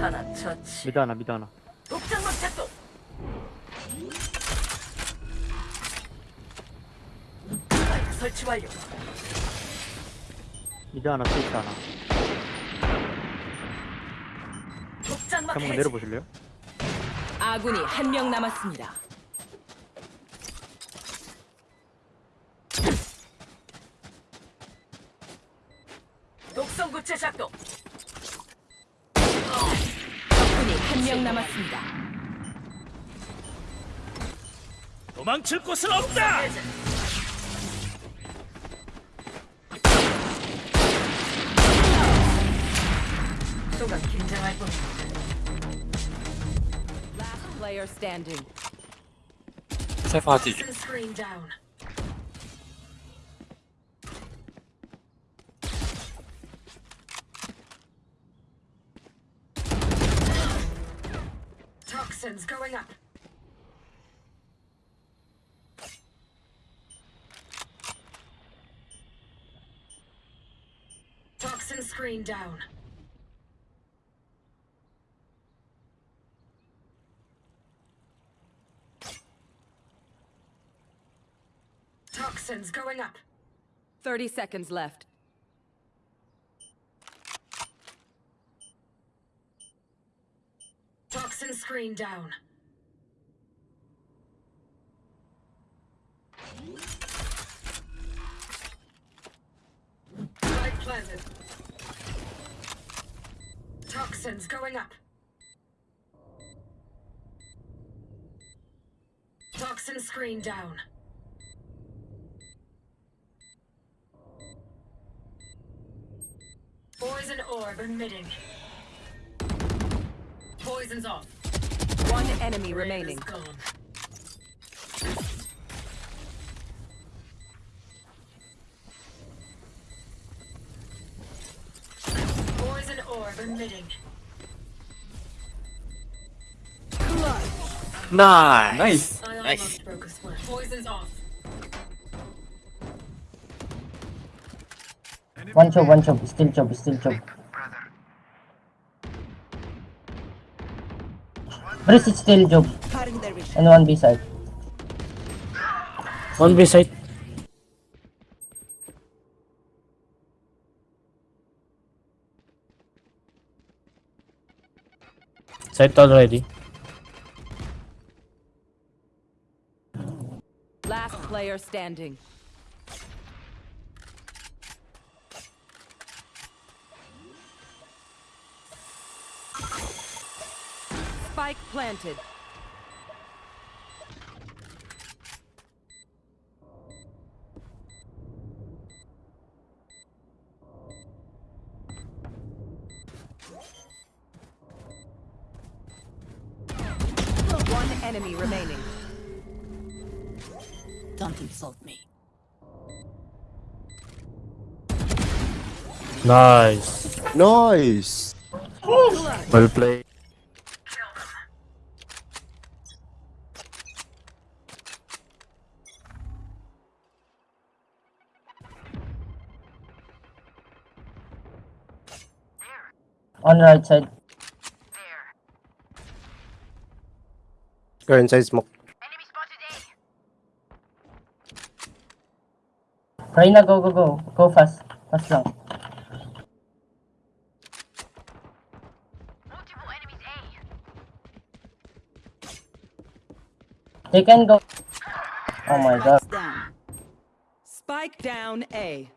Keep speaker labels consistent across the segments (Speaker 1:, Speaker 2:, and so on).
Speaker 1: 하나 처치.
Speaker 2: 미드 하나 미드 하나
Speaker 1: 독장막 작동. 스파이크 설치 완료.
Speaker 2: 미드 하나 스위트 하나
Speaker 1: 독장막
Speaker 2: 한번
Speaker 1: 해제.
Speaker 2: 내려보실래요?
Speaker 3: 아군이 한 명 남았습니다.
Speaker 1: 독성 구체 작동.
Speaker 3: 적군이 한명 남았습니다.
Speaker 4: 도망칠 곳은 없다.
Speaker 1: 또가 긴장할 뿐.
Speaker 3: Last player standing.
Speaker 5: 세 파티
Speaker 1: Toxins going up. Toxin screen down. Toxins going up.
Speaker 3: 30 seconds left.
Speaker 1: Toxin screen down. Spike planted. Toxins going up. Toxin screen down. Poison orb emitting. Poison's off.
Speaker 3: One enemy remaining.
Speaker 1: Poison orb emitting.
Speaker 5: Nice.
Speaker 1: Nice. nice. Poison's off.
Speaker 6: One chop, one chop, still chop, still chop. Breast is still chop. And one B side.
Speaker 7: One B side. Side already.
Speaker 3: Last player standing. Spike planted. One enemy remaining. Don't insult me.
Speaker 7: Nice.
Speaker 5: Nice.
Speaker 7: Well played.
Speaker 6: On the right side.
Speaker 5: Go inside smoke
Speaker 6: Reyna, go, go, go. Go fast. Fast lang. They can go. Oh my god.
Speaker 3: Down. Spike down A.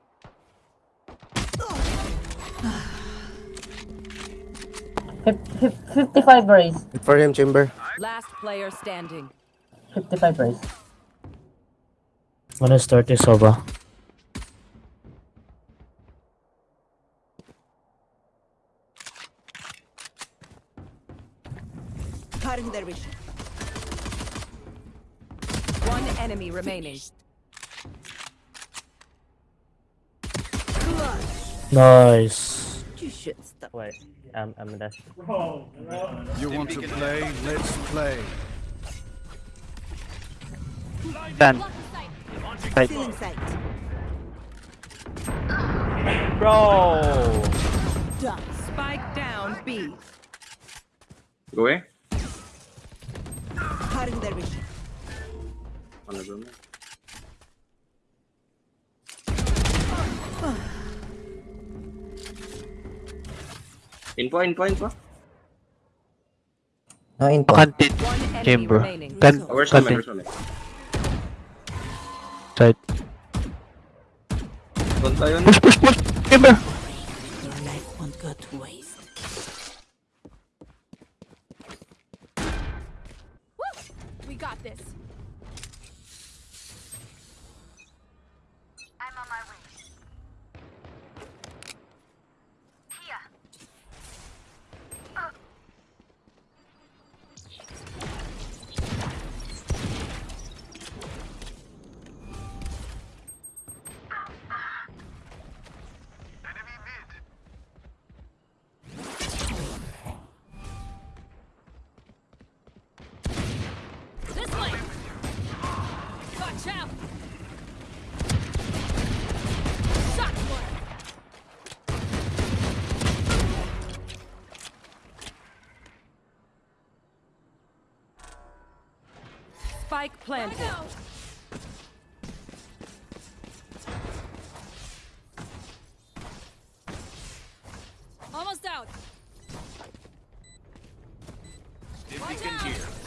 Speaker 6: Fif- fif- 55 raise.
Speaker 5: for him chamber
Speaker 3: Last player standing.
Speaker 6: 55 raise.
Speaker 7: One is 30 Soba.
Speaker 3: One enemy remaining.
Speaker 7: Nice.
Speaker 3: You should stop.
Speaker 2: Wait I'm, I'm dash
Speaker 8: You want to play? Let's play.
Speaker 2: Then
Speaker 3: Ceiling sight.
Speaker 2: Bro
Speaker 3: Spike down B.
Speaker 9: Go away.
Speaker 3: Cutting their vision.
Speaker 9: On the room. Info, info, info.
Speaker 6: No info.
Speaker 7: Content.
Speaker 3: One enemy
Speaker 7: Chamber.
Speaker 3: remaining.
Speaker 7: Can
Speaker 9: Oh, where's my man?
Speaker 7: content.
Speaker 9: Where's my man?
Speaker 7: Side.
Speaker 9: Doon tayo na.
Speaker 7: Push, push, push. Chamber.
Speaker 3: Your life won't go to waste.
Speaker 10: We got this. Watch out. Shot.
Speaker 3: Spike planted.
Speaker 10: Almost out. Watch out. I'm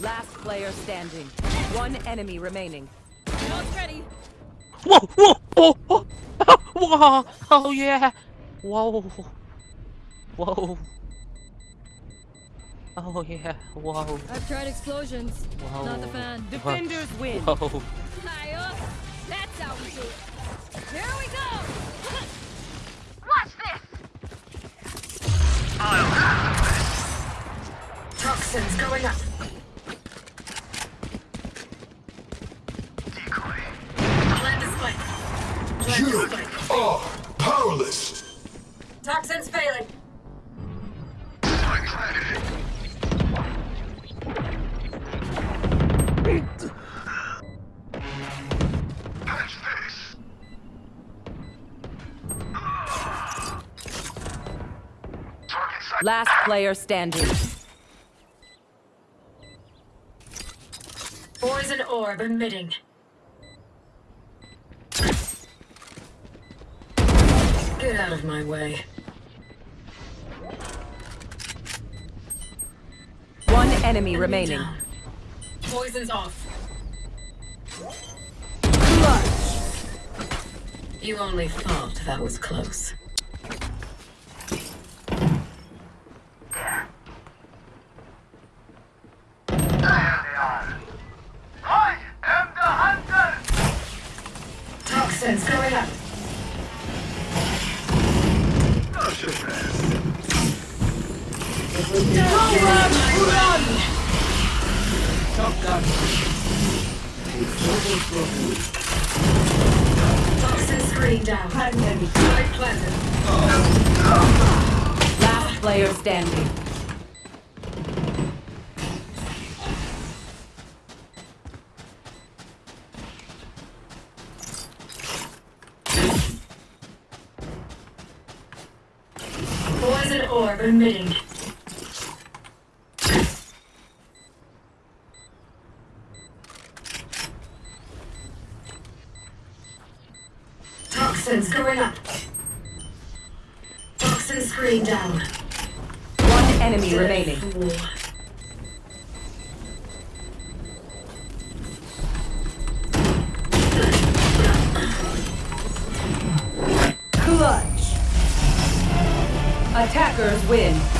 Speaker 3: Last player standing. One enemy remaining.
Speaker 10: Nose ready.
Speaker 7: Whoa, whoa, oh, oh. Wow. Oh, yeah. Whoa. Whoa. Oh, yeah. Whoa.
Speaker 10: I've tried explosions.
Speaker 7: Whoa.
Speaker 10: Not the fan.
Speaker 3: Defenders win.
Speaker 7: Whoa.
Speaker 10: High. That's how we do it. Here we go. Watch this.
Speaker 1: Toxins going up. Plant the spike. Plant the spike.
Speaker 8: are powerless.
Speaker 1: Toxins failing.
Speaker 8: Patch this. Target sight.
Speaker 3: Last player standing.
Speaker 1: Poison orb emitting. Get out of my way.
Speaker 3: One enemy
Speaker 1: Enemy
Speaker 3: remaining.
Speaker 1: down. Poison's off. You only thought that was close.
Speaker 8: I am the
Speaker 1: Toxins going up. Toxin screen down. Spike planted.
Speaker 3: Last player standing.
Speaker 1: Poison orb emitting. Going up. Toxin screen down.
Speaker 3: One enemy remaining.
Speaker 1: Fool.
Speaker 3: Clutch. Attackers win.